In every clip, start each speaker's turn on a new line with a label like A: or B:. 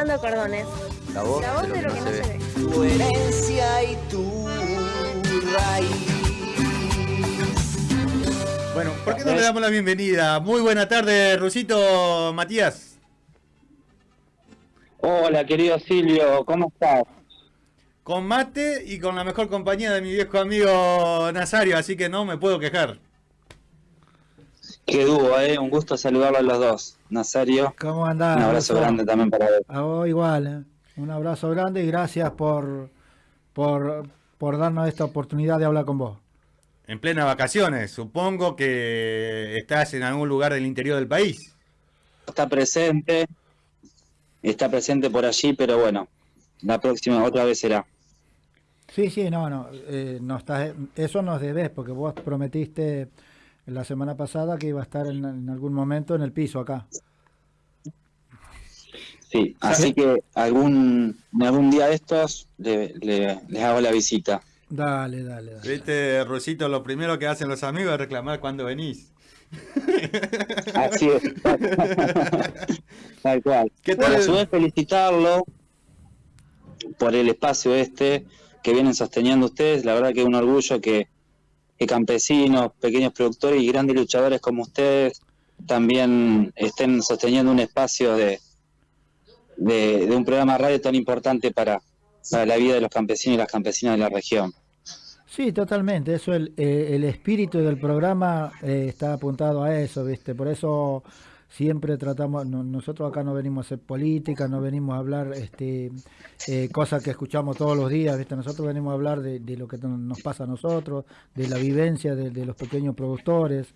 A: Cordones.
B: La voz,
A: La voz de lo que no se ve.
C: Tu herencia y tu raíz.
D: Bueno, ¿por qué no le damos la bienvenida? Muy buena tarde, Rusito Matías.
E: Hola, querido Silvio, ¿cómo estás?
D: Con mate y con la mejor compañía de mi viejo amigo Nazario, así que no me puedo quejar.
E: Qué dúo, ¿eh? Un gusto saludarlo a los dos. Nazario,
F: ¿Cómo andás?
E: un abrazo grande también para él.
F: A vos igual, ¿eh? un abrazo grande y gracias por, por, por darnos esta oportunidad de hablar con vos.
D: En plena vacaciones, supongo que estás en algún lugar del interior del país.
E: Está presente, está presente por allí, pero bueno, la próxima otra vez será.
F: Sí, sí, no, no, eh, no estás, eso nos debes porque vos prometiste la semana pasada que iba a estar en, en algún momento en el piso acá.
E: Sí, así que algún algún día de estos le- le- les hago la visita.
F: Dale, dale, dale.
D: Viste, Rusito, lo primero que hacen los amigos es reclamar cuando venís.
E: Así es. Tal cual.
D: ¿Qué
E: Bueno,
D: tal?
E: a su vez felicitarlo por el espacio este que vienen sosteniendo ustedes. La verdad que es un orgullo que, que campesinos, pequeños productores y grandes luchadores como ustedes también estén sosteniendo un espacio de, de, un programa radio tan importante para, para la vida de los campesinos y las campesinas de la región.
F: Sí, totalmente. Eso el, eh, el espíritu del programa eh, está apuntado a eso, ¿viste? Por eso siempre tratamos, no- nosotros acá no venimos a hacer política, no venimos a hablar este, eh, cosas que escuchamos todos los días, ¿viste? Nosotros venimos a hablar de, lo que no- nos pasa a nosotros, de la vivencia de, los pequeños productores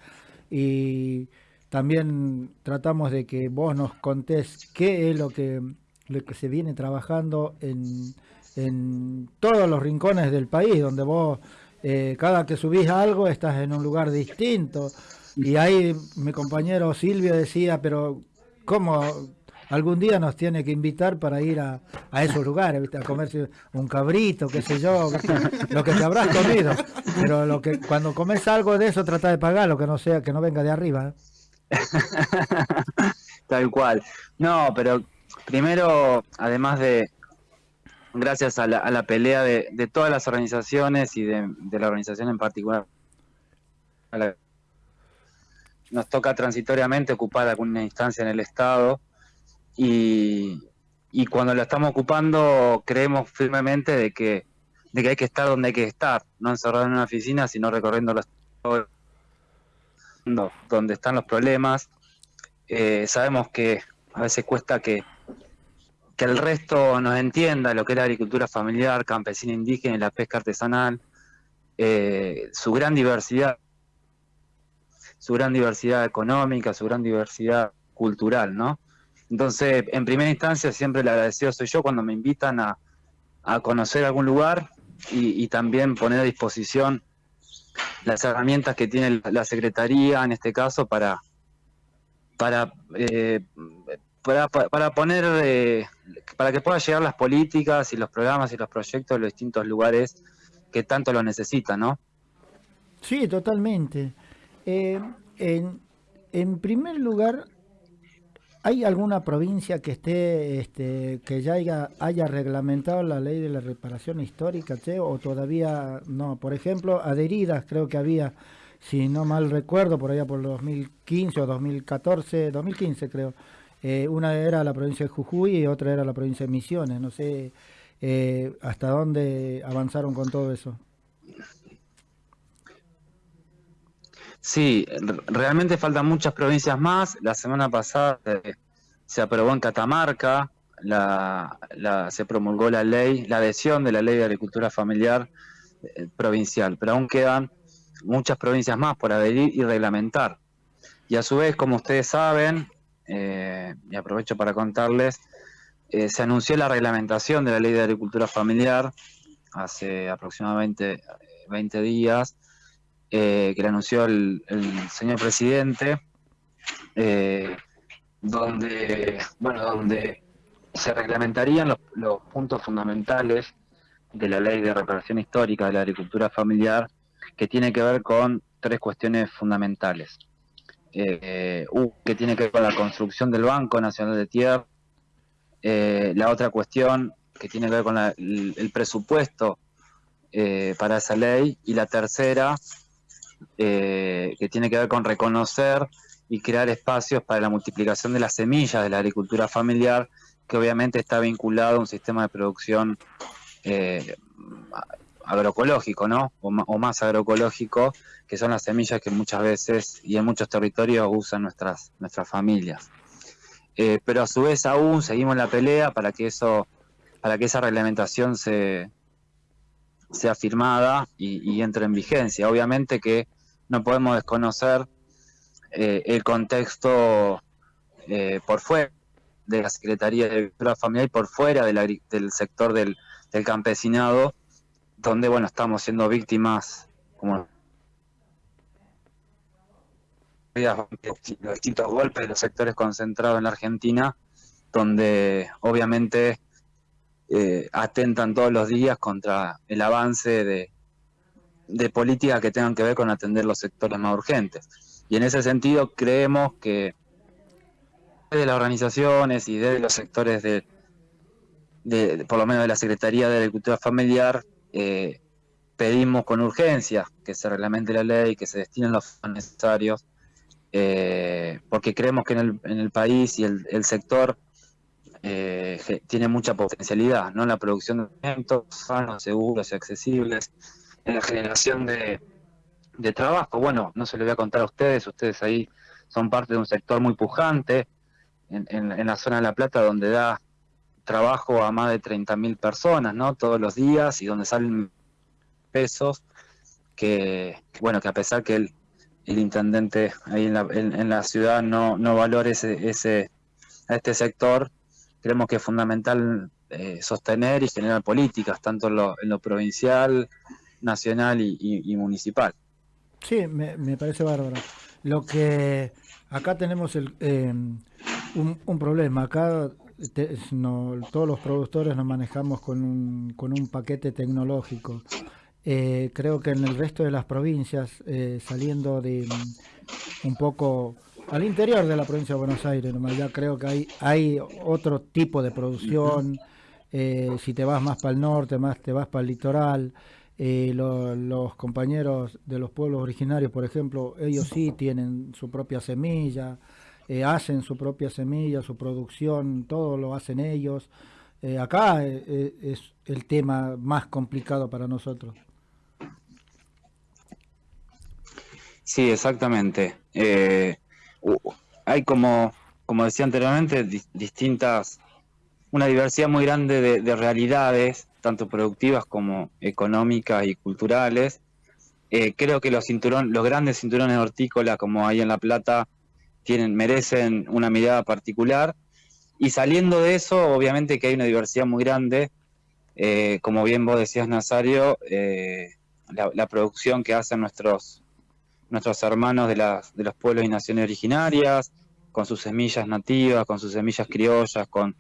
F: y también tratamos de que vos nos contés qué es lo que, lo que se viene trabajando en, en todos los rincones del país, donde vos eh, cada que subís algo estás en un lugar distinto. Y ahí mi compañero Silvio decía, pero ¿cómo algún día nos tiene que invitar para ir a, esos lugares, a comerse un cabrito, qué sé yo, lo que te habrás comido? Pero lo que cuando comes algo de eso trata de pagarlo, que no sea que no venga de arriba. ¿eh?
E: Tal cual. No, pero primero, además de, gracias a la, a la pelea de, todas las organizaciones y de, la organización en particular, nos toca transitoriamente ocupar alguna instancia en el Estado y, y cuando la estamos ocupando creemos firmemente de que, de que hay que estar donde hay que estar, no encerrado en una oficina, sino recorriendo los donde están los problemas. Eh, sabemos que a veces cuesta que, que el resto nos entienda lo que es la agricultura familiar, campesina indígena y la pesca artesanal, eh, su gran diversidad, su gran diversidad económica, su gran diversidad cultural, ¿no? Entonces, en primera instancia, siempre el agradecido soy yo cuando me invitan a, a conocer algún lugar y, y también poner a disposición las herramientas que tiene la Secretaría, en este caso, para, para, eh, para, para poner, eh, para que puedan llegar las políticas y los programas y los proyectos a los distintos lugares que tanto lo necesitan, ¿no?
F: Sí, totalmente. Eh, en, primer lugar, ¿hay alguna provincia que esté, este, que ya haya, haya reglamentado la ley de la reparación histórica, che, o todavía no? Por ejemplo, adheridas creo que había, si no mal recuerdo, por allá por 2015 o 2014, 2015 creo. Eh, una era la provincia de Jujuy y otra era la provincia de Misiones. No sé eh, hasta dónde avanzaron con todo eso.
E: Sí, realmente faltan muchas provincias más. La semana pasada eh, se aprobó en Catamarca, la, la- se promulgó la ley, la adhesión de la ley de agricultura familiar eh, provincial, pero aún quedan muchas provincias más por adherir y reglamentar. Y a su vez, como ustedes saben, eh, y aprovecho para contarles, se anunció la reglamentación de la ley de agricultura familiar hace aproximadamente eh, 20 días eh, que le anunció el, el señor presidente, eh, donde, bueno, donde se reglamentarían los, los puntos fundamentales de la ley de reparación histórica de la agricultura familiar, que tiene que ver con tres cuestiones fundamentales. Eh, que tiene que ver con la construcción del Banco Nacional de Tierra, la otra cuestión que tiene que ver con el, presupuesto para esa ley. Y la tercera, que tiene que ver con reconocer y crear espacios para la multiplicación de las semillas de la agricultura familiar, que obviamente está vinculado a un sistema de producción eh, agroecológico, ¿no? O, más agroecológico, que son las semillas que muchas veces y en muchos territorios usan nuestras, nuestras familias. Eh, pero a su vez aún seguimos la pelea para que eso, para que esa reglamentación se, sea firmada y entre en vigencia. Obviamente que no podemos desconocer eh, el contexto eh, por fuera de la Secretaría de Agricultura Familiar y por fuera del sector del, campesinado, donde bueno estamos siendo víctimas como los distintos golpes de los sectores concentrados en la Argentina, donde obviamente eh, atentan todos los días contra el avance de, políticas que tengan que ver con atender los sectores más urgentes. Y en ese sentido creemos que de las organizaciones y de los sectores de, por lo menos de la Secretaría de Agricultura Familiar, eh, pedimos con urgencia que se reglamente la ley, que se destinen los fondos necesarios, eh, porque creemos que en el, país y el, sector eh, tiene mucha potencialidad, ¿no? En la producción de alimentos sanos, seguros y accesibles, en la generación de, de trabajo. Bueno, no se lo voy a contar a ustedes, ustedes ahí son parte de un sector muy pujante en, en, la zona de La Plata donde da trabajo a más de 30.000 personas, ¿no? Todos los días y donde salen pesos que, bueno, que a pesar que el, el intendente ahí en la, en, la ciudad no, no valore ese, ese, a este sector, creemos que es fundamental eh, sostener y generar políticas, tanto en lo, en lo provincial, nacional y municipal.
F: Sí, me, parece bárbaro. Lo que acá tenemos el, em, un, problema. Acá todos los productores nos manejamos con un, con un paquete tecnológico. Eh, creo que en el resto de las provincias, eh, saliendo de mm, un poco al interior de la provincia de Buenos Aires, ya creo que hay, hay otro tipo de producción. Eh, si te vas más para el norte, más te vas para el litoral. Eh, los compañeros de los pueblos originarios, por ejemplo, ellos sí tienen su propia semilla, eh, hacen su propia semilla, su producción, todo lo hacen ellos. Acá es el tema más complicado para nosotros.
E: Sí, exactamente. Hay como, como decía anteriormente, distintas, una diversidad muy grande de realidades tanto productivas como económicas y culturales. Eh, creo que los cinturones, los grandes cinturones hortícolas como hay en La Plata tienen, merecen una mirada particular. Y saliendo de eso, obviamente que hay una diversidad muy grande. Eh, como bien vos decías, Nazario, eh, la, producción que hacen nuestros, nuestros hermanos de, las, de los pueblos y naciones originarias, con sus semillas nativas, con sus semillas criollas, con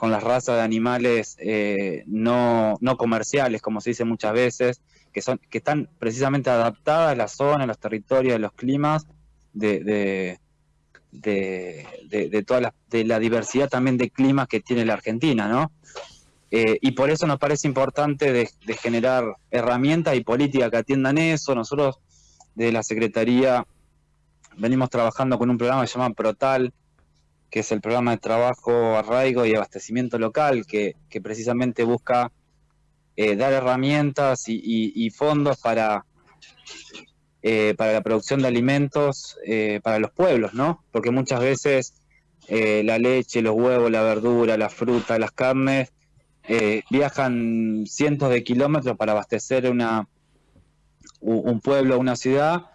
E: con las razas de animales eh, no, no, comerciales, como se dice muchas veces, que, son, que están precisamente adaptadas a la zona, a los territorios, a los climas de, de, de, toda la, de la diversidad también de climas que tiene la Argentina, ¿no? Eh, y por eso nos parece importante de, generar herramientas y políticas que atiendan eso. Nosotros de la Secretaría venimos trabajando con un programa que se llama Protal, que es el programa de trabajo, arraigo y abastecimiento local, que, precisamente busca eh, dar herramientas y, fondos para, eh, para la producción de alimentos eh, para los pueblos, ¿no? Porque muchas veces la leche, los huevos, la verdura, la fruta, las carnes viajan cientos de kilómetros para abastecer una, un pueblo, una ciudad,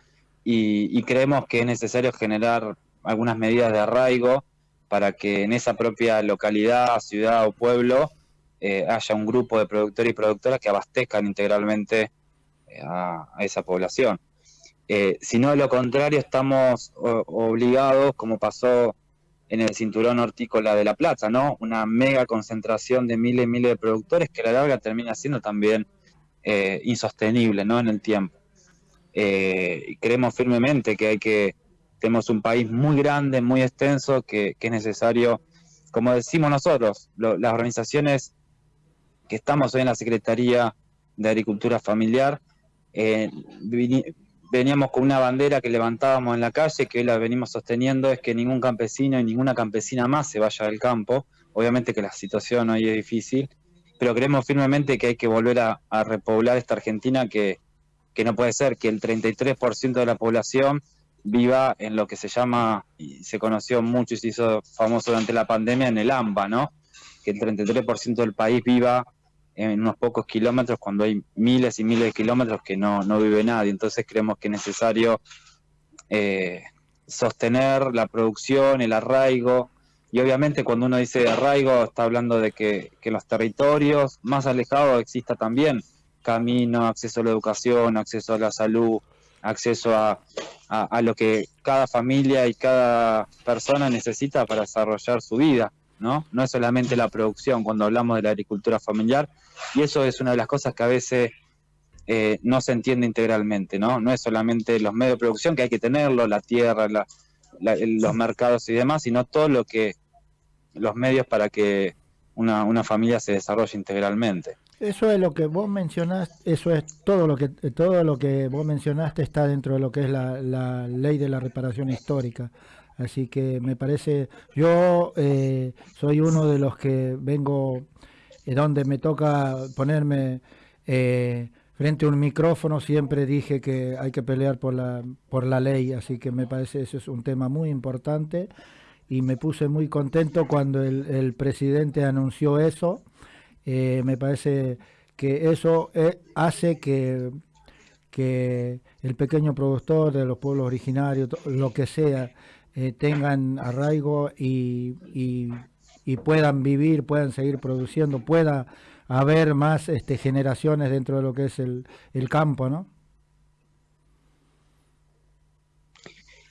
E: y creemos que es necesario generar algunas medidas de arraigo para que en esa propia localidad, ciudad o pueblo eh, haya un grupo de productores y productoras que abastezcan integralmente eh, a, esa población. Eh, si no, de lo contrario, estamos obligados, como pasó en el cinturón hortícola de La Plata, ¿no? Una mega concentración de miles y miles de productores que a la larga termina siendo también insostenible, ¿no? En el tiempo. creemos firmemente que hay que tenemos un país muy grande, muy extenso, que, es necesario como decimos nosotros, las organizaciones que estamos hoy en la Secretaría de Agricultura Familiar, eh, veníamos con una bandera que levantábamos en la calle, que hoy la venimos sosteniendo, es que ningún campesino y ninguna campesina más se vaya del campo. Obviamente que la situación hoy es difícil, pero creemos firmemente que hay que volver a, repoblar esta Argentina que, que no puede ser que el 33% de la población viva en lo que se llama, y se conoció mucho y se hizo famoso durante la pandemia, en el AMBA, ¿no? Que el 33% del país viva en unos pocos kilómetros cuando hay miles y miles de kilómetros que no, no vive nadie. Entonces creemos que es necesario eh, sostener la producción, el arraigo. Y obviamente cuando uno dice arraigo está hablando de que, que los territorios más alejados exista también camino, acceso a la educación, acceso a la salud, acceso a, a, lo que cada familia y cada persona necesita para desarrollar su vida, ¿no? No es solamente la producción cuando hablamos de la agricultura familiar, y eso es una de las cosas que a veces eh, no se entiende integralmente, ¿no? No es solamente los medios de producción, que hay que tenerlo, la tierra, los mercados y demás, sino todo lo que, los medios para que una, una familia se desarrolle integralmente.
F: Eso es lo que vos mencionaste, eso es todo lo que todo lo que vos mencionaste está dentro de lo que es la, ley de la reparación histórica. Así que me parece, yo eh, soy uno de los que vengo eh, donde me toca ponerme eh, frente a un micrófono, siempre dije que hay que pelear por la, por la ley, así que me parece eso es un tema muy importante y me puse muy contento cuando el, presidente anunció eso eh, me parece que eso eh, hace que, que el pequeño productor de los pueblos originarios, lo que sea, eh, tengan arraigo y, y, puedan vivir, puedan seguir produciendo, pueda haber más este, generaciones dentro de lo que es el, el campo, ¿no?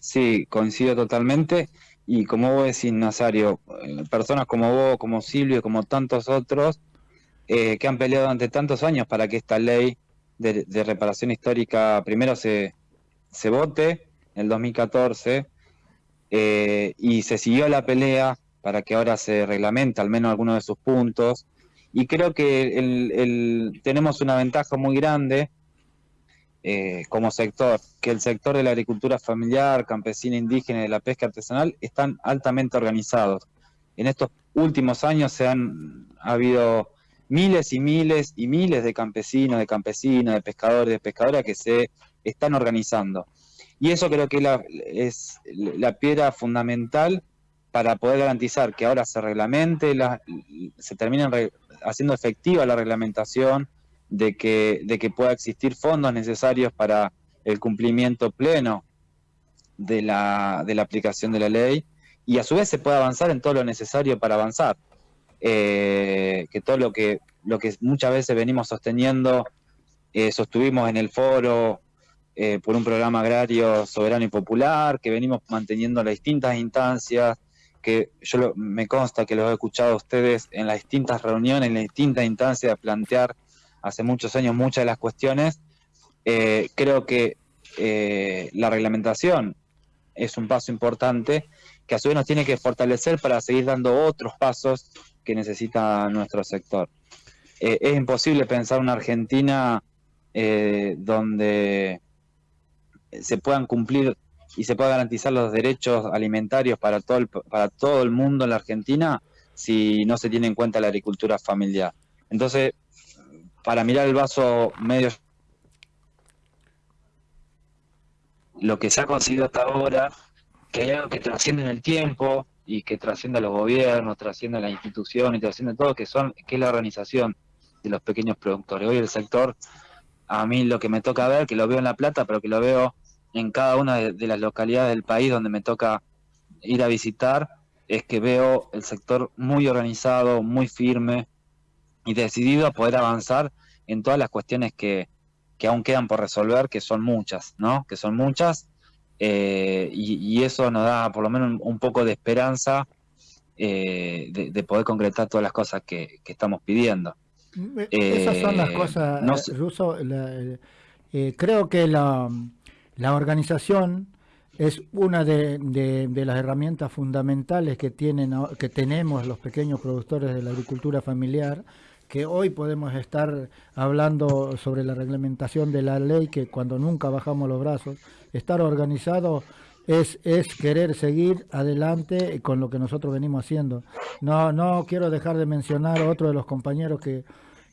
E: Sí, coincido totalmente. Y como vos decís, Nazario, personas como vos, como Silvio, como tantos otros, eh, que han peleado durante tantos años para que esta ley de, reparación histórica primero se, se vote en el 2014 eh, y se siguió la pelea para que ahora se reglamente al menos algunos de sus puntos. Y creo que el, tenemos una ventaja muy grande eh, como sector, que el sector de la agricultura familiar, campesina, indígena y de la pesca artesanal están altamente organizados. En estos últimos años se han habido miles y miles y miles de campesinos, de campesinas, de pescadores, de pescadoras que se están organizando. Y eso creo que es la piedra fundamental para poder garantizar que ahora se reglamente, se termine haciendo efectiva la reglamentación, de que, de que pueda existir fondos necesarios para el cumplimiento pleno de la, de la aplicación de la ley y a su vez se pueda avanzar en todo lo necesario para avanzar. Eh, que todo lo que, lo que muchas veces venimos sosteniendo, eh, sostuvimos en el foro eh, por un programa agrario soberano y popular, que venimos manteniendo las distintas instancias, que yo me consta que los he escuchado a ustedes en las distintas reuniones, en las distintas instancias plantear hace muchos años muchas de las cuestiones. creo que la reglamentación es un paso importante que a su vez nos tiene que fortalecer para seguir dando otros pasos que necesita nuestro sector. Eh, es imposible pensar una Argentina eh, donde se puedan cumplir y se puedan garantizar los derechos alimentarios para todo el, para todo el mundo en la Argentina si no se tiene en cuenta la agricultura familiar. Entonces, para mirar el vaso medio lo que se ha conseguido hasta ahora, que hay algo que trasciende en el tiempo, y que trascienda los gobiernos, trascienda la institución y trasciende todo, que son que es la organización de los pequeños productores. Hoy el sector, a mí lo que me toca ver, que lo veo en La Plata, pero que lo veo en cada una de, las localidades del país donde me toca ir a visitar, es que veo el sector muy organizado, muy firme y decidido a poder avanzar en todas las cuestiones que, que aún quedan por resolver, que son muchas, ¿no? Que son muchas eh, y, eso nos da por lo menos un, poco de esperanza eh, de, poder concretar todas las cosas que, estamos pidiendo.
F: Mm, eh, esas son las cosas, Ruso. creo que la, la organización es una de, de- de las herramientas fundamentales que, tienen, que tenemos los pequeños productores de la agricultura familiar, que hoy podemos estar hablando sobre la reglamentación de la ley, que cuando nunca bajamos los brazos, estar organizado es, es querer seguir adelante con lo que nosotros venimos haciendo. No, no quiero dejar de mencionar a otro de los compañeros que,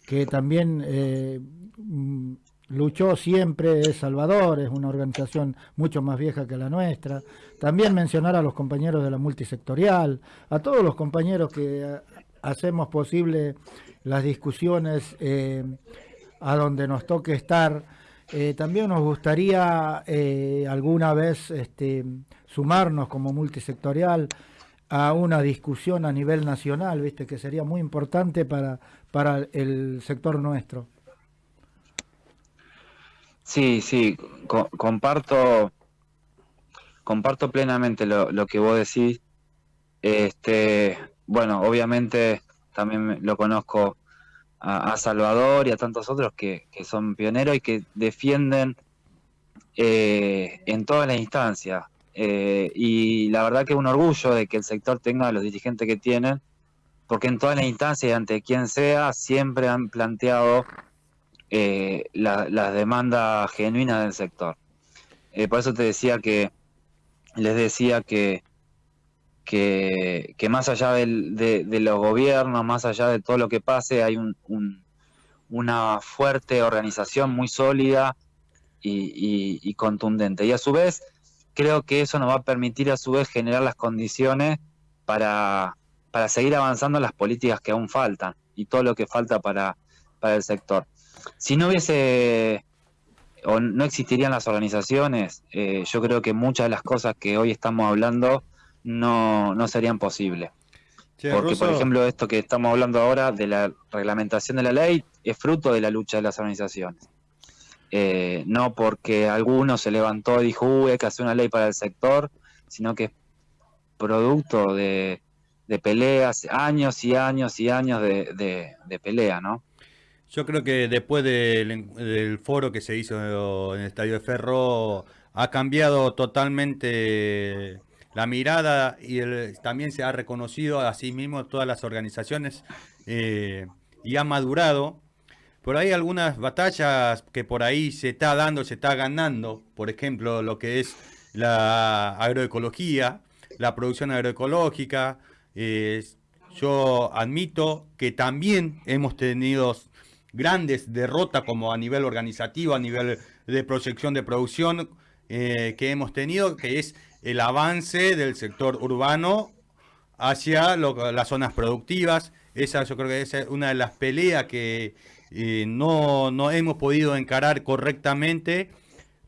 F: que también eh, mm, luchó siempre, es Salvador, es una organización mucho más vieja que la nuestra. También mencionar a los compañeros de la multisectorial, a todos los compañeros que hacemos posible las discusiones eh, a donde nos toque estar. Eh, también nos gustaría eh, alguna vez este, sumarnos como multisectorial a una discusión a nivel nacional, viste, que sería muy importante para, para el sector nuestro.
E: Sí, sí, co- comparto, comparto plenamente lo, lo que vos decís. Este, bueno, obviamente también lo conozco a, a Salvador y a tantos otros que, son pioneros y que defienden eh, en todas las instancias. Eh, y la verdad que es un orgullo de que el sector tenga los dirigentes que tienen, porque en todas las instancias y ante quien sea siempre han planteado eh, la- las demandas genuinas del sector. Por eso te decía que, les decía que, que, más allá del- de, los gobiernos, más allá de todo lo que pase, hay un- un- una fuerte organización muy sólida y, y- y contundente. Y a su vez, creo que eso nos va a permitir a su vez generar las condiciones para, para seguir avanzando en las políticas que aún faltan y todo lo que falta para, para el sector. Si no hubiese o no existirían las organizaciones, eh, yo creo que muchas de las cosas que hoy estamos hablando no, no serían posibles.
D: Che,
E: Porque, por ejemplo, esto que estamos hablando ahora de la reglamentación de la ley es fruto de la lucha de las organizaciones. Eh, no porque alguno se levantó y dijo, uy, hay que hacer una ley para el sector, sino que es producto de, de peleas, años y años y años de, de- de pelea, ¿no?
D: Yo creo que después del, del foro que se hizo en el Estadio de Ferro, ha cambiado totalmente la mirada y el- también se ha reconocido a sí mismo todas las organizaciones eh, y ha madurado. Por ahí algunas batallas que por ahí se está dando, se está ganando, por ejemplo, lo que es la agroecología, la producción agroecológica. eh, yo admito que también hemos tenido grandes derrotas como a nivel organizativo, a nivel de proyección de producción eh, que hemos tenido, que es el avance del sector urbano hacia las zonas productivas. Esa yo creo que es una de las peleas que eh, no, no hemos podido encarar correctamente,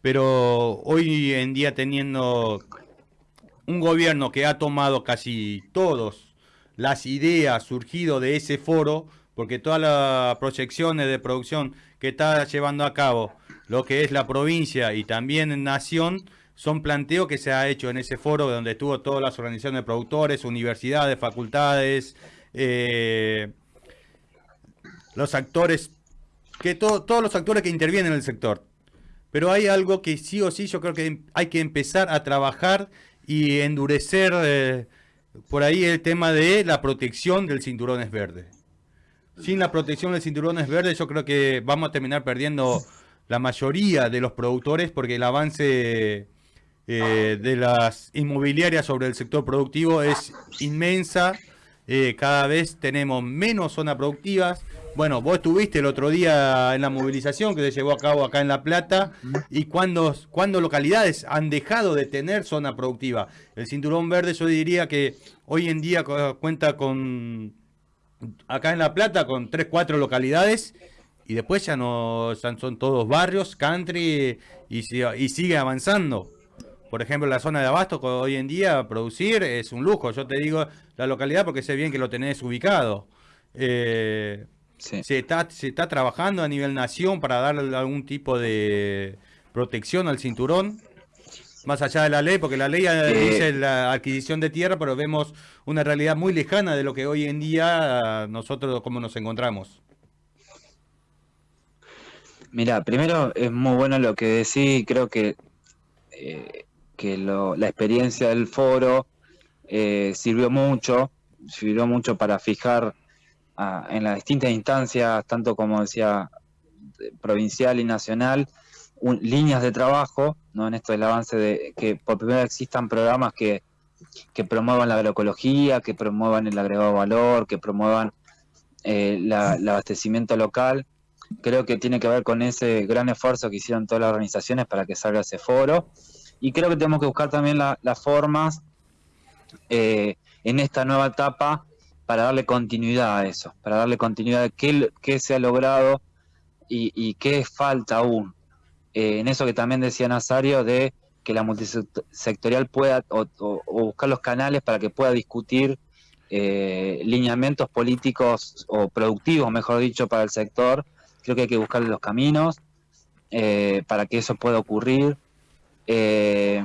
D: pero hoy en día teniendo un gobierno que ha tomado casi todas las ideas surgido de ese foro, porque todas las proyecciones de producción que está llevando a cabo lo que es la provincia y también Nación son planteos que se ha hecho en ese foro donde estuvo todas las organizaciones de productores, universidades, facultades, eh, los actores, que to- todos los actores que intervienen en el sector. Pero hay algo que sí o sí yo creo que hay que empezar a trabajar y endurecer eh, por ahí el tema de la protección del cinturones verde. Sin la protección del cinturones verde yo creo que vamos a terminar perdiendo la mayoría de los productores porque el avance eh, de las inmobiliarias sobre el sector productivo es inmensa. Eh, cada vez tenemos menos zonas productivas. Bueno, vos estuviste el otro día en la movilización que se llevó a cabo acá en La Plata y cuando, cuando localidades han dejado de tener zona productiva. El cinturón verde yo diría que hoy en día cu- cuenta con, acá en La Plata, con 3, 4 localidades y después ya no ya son todos barrios, country y sigue avanzando. Por ejemplo, la zona de Abasto, hoy en día producir es un lujo. Yo te digo la localidad porque sé bien que lo tenés ubicado. Eh,
E: Sí.
D: se, está, se está trabajando a nivel nación para darle algún tipo de protección al cinturón. Más allá de la ley, porque la ley eh,
E: Eh,
D: dice la adquisición de tierra, pero vemos una realidad muy lejana de lo que hoy en día nosotros como nos encontramos.
E: Mira, primero es muy bueno lo que decís, creo que eh, que lo- la experiencia del foro eh, sirvió mucho, sirvió mucho para fijar ah, en las distintas instancias, tanto como decía, de- provincial y nacional, un- líneas de trabajo, ¿no? En esto del avance de que por primera vez existan programas que, que promuevan la agroecología, que promuevan el agregado valor, que promuevan eh, la- el abastecimiento local. Creo que tiene que ver con ese gran esfuerzo que hicieron todas las organizaciones para que salga ese foro. Y creo que tenemos que buscar también la- las formas eh, en esta nueva etapa para darle continuidad a eso, para darle continuidad a qué, se ha logrado y, qué falta aún. Eh, en eso que también decía Nazario de que la multisectorial pueda o, buscar los canales para que pueda discutir eh, lineamientos políticos o productivos, mejor dicho, para el sector. Creo que hay que buscarle los caminos para que eso pueda ocurrir. Eh,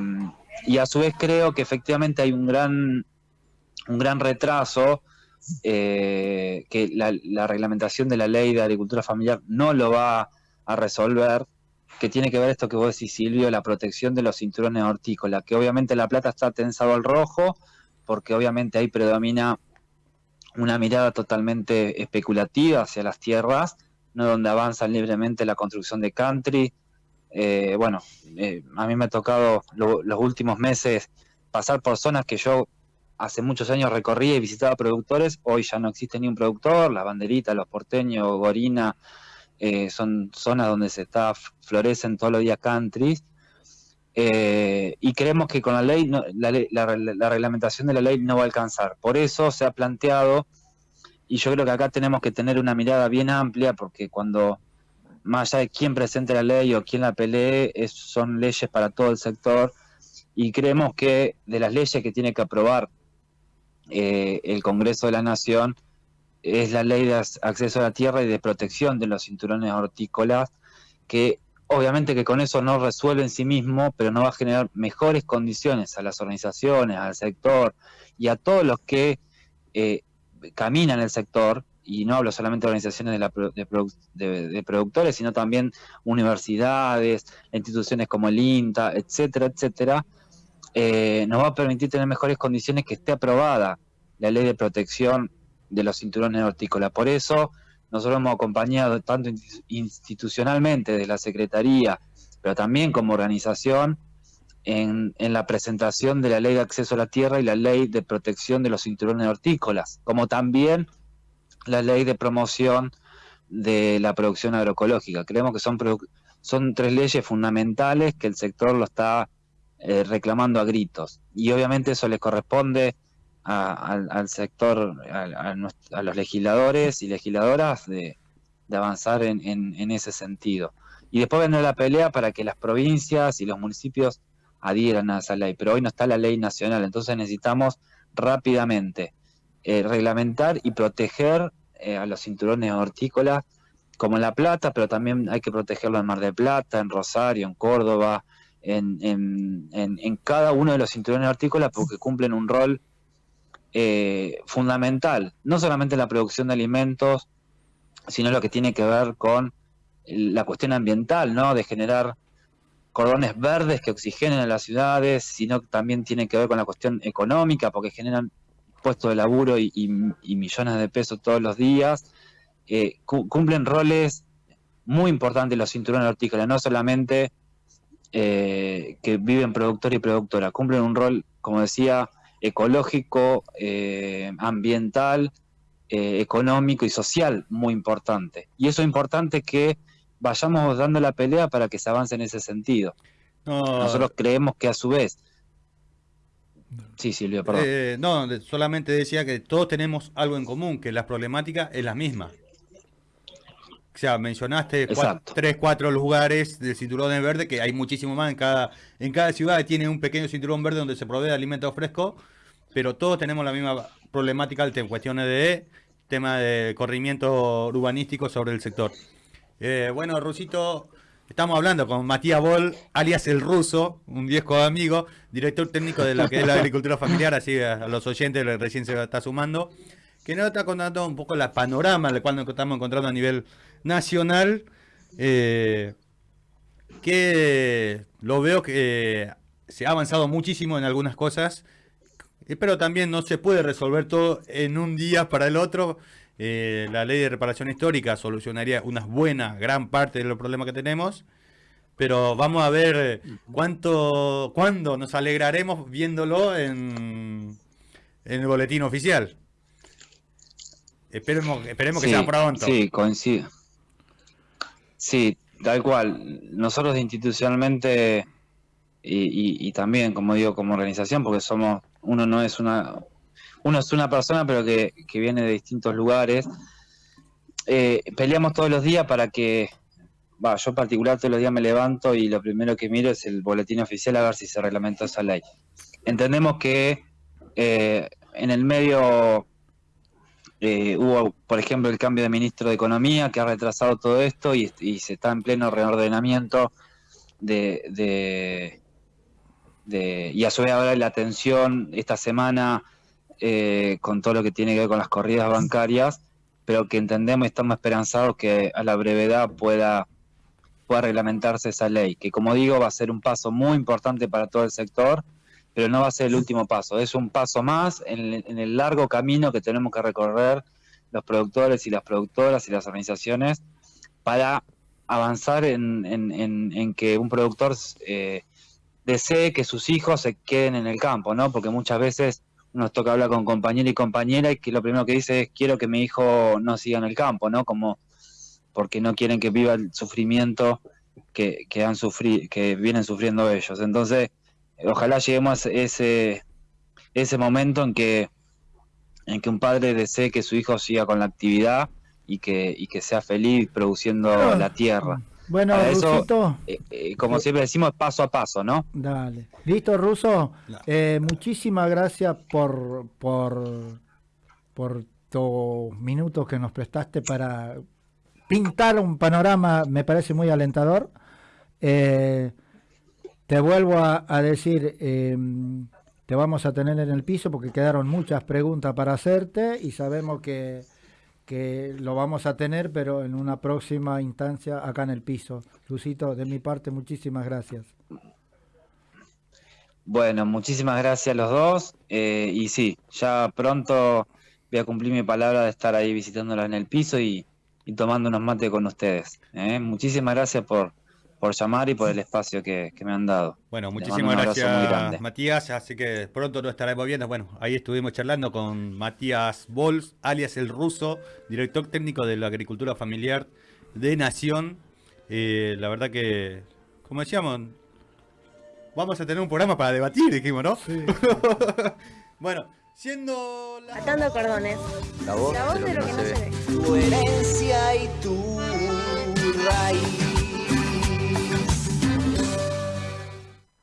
E: y a su vez creo que efectivamente hay un gran, un gran retraso eh, que la, la reglamentación de la ley de agricultura familiar no lo va a resolver, que tiene que ver esto que vos decís, Silvio, la protección de los cinturones hortícolas, que obviamente La Plata está tensado al rojo, porque obviamente ahí predomina una mirada totalmente especulativa hacia las tierras, no donde avanza libremente la construcción de country. Eh, bueno, eh, a mí me ha tocado lo- los últimos meses pasar por zonas que yo hace muchos años recorría y visitaba productores, hoy ya no existe ni un productor, las banderitas, los porteños, Gorina, eh, son zonas donde se está, florecen todos los días countries, eh, y creemos que con la ley, no- la, ley- la reglamentación de la ley no va a alcanzar. Por eso se ha planteado, y yo creo que acá tenemos que tener una mirada bien amplia, porque cuando, más allá de quién presente la ley o quién la pelee, es- son leyes para todo el sector, y creemos que de las leyes que tiene que aprobar eh, el Congreso de la Nación es la ley de ac- acceso a la tierra y de protección de los cinturones hortícolas, que obviamente que con eso no resuelve en sí mismo, pero no va a generar mejores condiciones a las organizaciones, al sector y a todos los que eh, caminan el sector, y no hablo solamente de organizaciones de, la de de- productores, sino también universidades, instituciones como el INTA, etcétera, etcétera, eh, nos va a permitir tener mejores condiciones que esté aprobada la ley de protección de los cinturones hortícolas. Por eso nosotros hemos acompañado tanto insti- institucionalmente de la Secretaría, pero también como organización, en, en la presentación de la ley de acceso a la tierra y la ley de protección de los cinturones hortícolas, como también la ley de promoción de la producción agroecológica. Creemos que son, son tres leyes fundamentales que el sector lo está eh, reclamando a gritos. Y obviamente eso les corresponde al, sector, a, los legisladores y legisladoras de, de avanzar en, en- en ese sentido. Y después vendrá la pelea para que las provincias y los municipios adhieran a esa ley. Pero hoy no está la ley nacional, entonces necesitamos rápidamente eh, reglamentar y proteger eh, a los cinturones hortícolas como en La Plata, pero también hay que protegerlo en Mar del Plata, en Rosario, en Córdoba, en, en- en- cada uno de los cinturones hortícolas porque cumplen un rol eh, fundamental, no solamente en la producción de alimentos, sino lo que tiene que ver con la cuestión ambiental, ¿no? De generar cordones verdes que oxigenen a las ciudades, sino también tiene que ver con la cuestión económica, porque generan puestos de laburo y, y- y millones de pesos todos los días. Eh, cu- cumplen roles muy importantes los cinturones hortícolas, no solamente eh, que viven productor y productora, cumplen un rol, como decía, ecológico, eh, ambiental, eh, económico y social muy importante. Y eso es importante que vayamos dando la pelea para que se avance en ese sentido.
D: No,
E: Nosotros creemos que a su vez... Sí, Silvio, perdón.
D: eh, no, de- solamente decía que todos tenemos algo en común, que la problemática es la misma. O sea, mencionaste tres, cuatro lugares de cinturones verdes, que hay muchísimo más en cada, en cada ciudad tiene un pequeño cinturón verde donde se provee de alimentos frescos, pero todos tenemos la misma problemática en cuestiones de tema de corrimiento urbanístico sobre el sector. Eh, bueno, Rusito, estamos hablando con Matías Bol, alias el ruso, un viejo amigo, director técnico de lo que es la agricultura familiar, así a, los oyentes recién se está sumando, que nos está contando un poco la panorama cual nos estamos encontrando a nivel nacional, eh, que lo veo que se ha avanzado muchísimo en algunas cosas, eh, pero también no se puede resolver todo en un día para el otro. Eh, la ley de reparación histórica solucionaría una buena, gran parte de los problemas que tenemos. Pero vamos a ver eh, cuánto, cuándo nos alegraremos viéndolo en, en el boletín oficial. Esperemos, esperemos que sea pronto.
E: Sí, coincido. Sí, tal cual. Nosotros institucionalmente y, y- y también, como digo, como organización, porque somos, uno no es una, uno es una persona, pero que, que viene de distintos lugares. eh, peleamos todos los días para que, va, yo en particular todos los días me levanto y lo primero que miro es el boletín oficial a ver si se reglamentó esa ley. Entendemos que eh, en el medio eh, hubo, por ejemplo, el cambio de ministro de Economía que ha retrasado todo esto y, y se está en pleno reordenamiento de, de- de- y a su vez ahora la atención esta semana eh, con todo lo que tiene que ver con las corridas bancarias, pero que entendemos y estamos esperanzados que a la brevedad pueda, pueda reglamentarse esa ley, que como digo va a ser un paso muy importante para todo el sector, pero no va a ser el último paso, es un paso más en el, largo camino que tenemos que recorrer los productores y las productoras y las organizaciones para avanzar en que un productor eh, desee que sus hijos se queden en el campo, ¿no? Porque muchas veces nos toca hablar con compañero y compañera y que lo primero que dice es quiero que mi hijo no siga en el campo, ¿no? Como porque no quieren que viva el sufrimiento que, que han sufrido, que vienen sufriendo ellos. Entonces, ojalá lleguemos a ese, ese momento en que, en que un padre desee que su hijo siga con la actividad y que, y que sea feliz produciendo la tierra.
F: Bueno,
E: Para eso-
F: Rusito,
E: Eh, eh, como siempre decimos, paso a paso, ¿no?
F: dale. Listo, Ruso.
D: No.
F: Eh, muchísimas gracias por, por, por tus minutos que nos prestaste para pintar un panorama, me parece muy alentador. Eh, te vuelvo a, a decir, eh, te vamos a tener en el piso porque quedaron muchas preguntas para hacerte y sabemos que, que lo vamos a tener, pero en una próxima instancia acá en el piso. Lucito, de mi parte, muchísimas gracias.
E: Bueno, muchísimas gracias a los dos. eh, y sí, ya pronto voy a cumplir mi palabra de estar ahí visitándolos en el piso y, y tomando unos mates con ustedes. ¿eh? Muchísimas gracias por, por llamar y por el espacio que, que me han dado.
D: Bueno, muchísimas gracias. Matías. Así que pronto nos estaremos viendo. Bueno, ahí estuvimos charlando con Matías Bols, alias el ruso, director técnico de la agricultura familiar de Nación. Eh, la verdad que, como decíamos, vamos a tener un programa para debatir, dijimos, ¿no? bueno, siendo la...
A: Atando cordones.
C: La voz,
A: La voz de lo que no se ve.
C: Tu herencia y tu raíz.